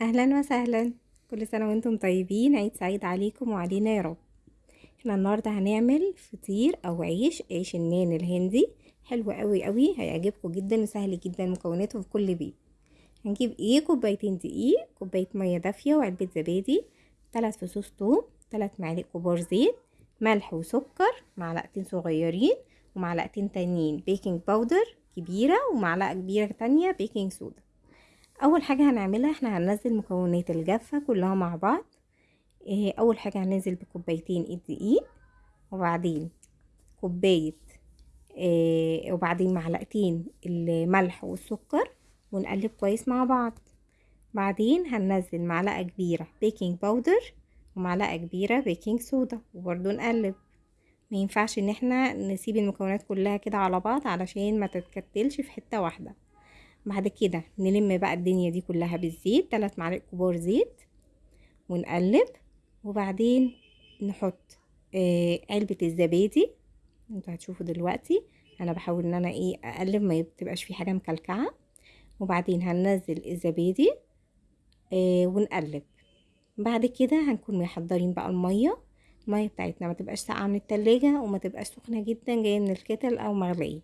أهلا وسهلا. كل سنة وأنتم طيبين. عيد سعيد عليكم وعلينا يا رب. إحنا النهارده هنعمل فطير أو عيش عيش النان الهندي. حلو قوي قوي. هيعجبكم جدا وسهل جدا مكوناته في كل بيت. هنجيب إيه؟ كوبايتين دقيق كوباية مية دافية وعلبة زبادي ثلاث فصوص توم ثلاث معالق كبار زيت ملح وسكر معلقتين صغيرين ومعلقتين تانيين. baking powder كبيرة ومعلقة كبيرة تانية baking soda أول حاجة هنعملها إحنا هننزل مكونات الجافة كلها مع بعض. إيه أول حاجة هننزل بكوبايتين الدقيق وبعدين كوباية إيه وبعدين معلقتين الملح والسكر ونقلب كويس مع بعض. بعدين هننزل معلقة كبيرة baking powder ومعلقة كبيرة baking soda وبرضو نقلب. ما ينفعش إن إحنا نسيب المكونات كلها كده على بعض علشان ما تتكتلش في حتة واحدة. بعد كده نلم بقى الدنيا دي كلها بالزيت ثلاث معالق كبار زيت ونقلب وبعدين نحط آه علبة الزبادي. أنتوا هتشوفوا دلوقتي أنا بحاول إن أنا إيه أقلب ما تبقاش في حاجة مكلكعة. وبعدين هننزل الزبادي آه ونقلب. بعد كده هنكون محضرين بقى المية. المية بتاعتنا ما تبقاش ساقعة من التلاجة وما تبقاش سخنة جدا جاية من الكتل أو مغلية.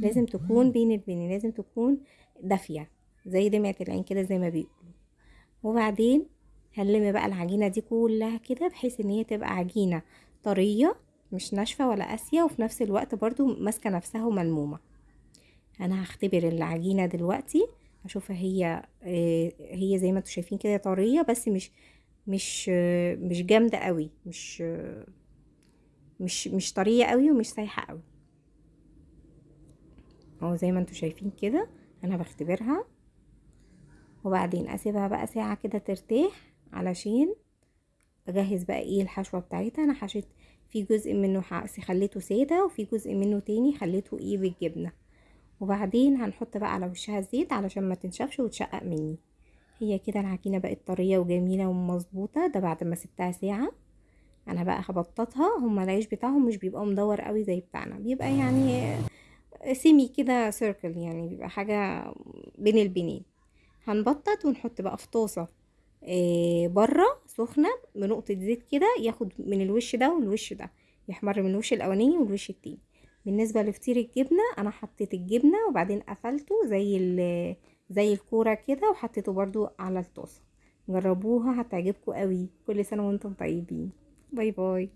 لازم تكون بين البين لازم تكون دافية زي دمعة العين كده زي ما بيقولوا. وبعدين هنلم بقى العجينة دي كلها كده بحيث إن هي تبقى عجينة طرية مش ناشفة ولا قاسية وفي نفس الوقت برضو ماسكة نفسها وملمومة. أنا هختبر العجينة دلوقتي اشوفها هي هي زي ما أنتوا شايفين كده طرية بس مش مش مش جامدة قوي مش مش مش طرية قوي ومش سايحة قوي. أهو زي ما أنتوا شايفين كده أنا بختبرها. وبعدين أسيبها بقى ساعة كده ترتاح علشان أجهز بقى إيه الحشوة بتاعتها. أنا حشيت في جزء منه خليته سادة وفي جزء منه تاني خليته إيه بالجبنة. وبعدين هنحط بقى على وشها الزيت علشان ما تنشفش وتشقق مني. هي كده العجينة بقت طرية وجميلة ومظبوطة ده بعد ما سبتها ساعة. أنا بقى هبططها هما العيش بتاعهم مش بيبقى مدور قوي زي بتاعنا بيبقى يعني سيمي كده سيركل يعني بيبقى حاجة بين البنين. هنبطط ونحط بقى في طاسة إيه بره سخنة بنقطة زيت كده ياخد من الوش ده والوش ده يحمر من الوش الأولاني والوش التاني. بالنسبة لفطير الجبنة أنا حطيت الجبنة وبعدين قفلته زي زي الكورة كده وحطيته برضو على الطاسة. جربوها هتعجبكم قوي. كل سنة وأنتم طيبين. باي باي.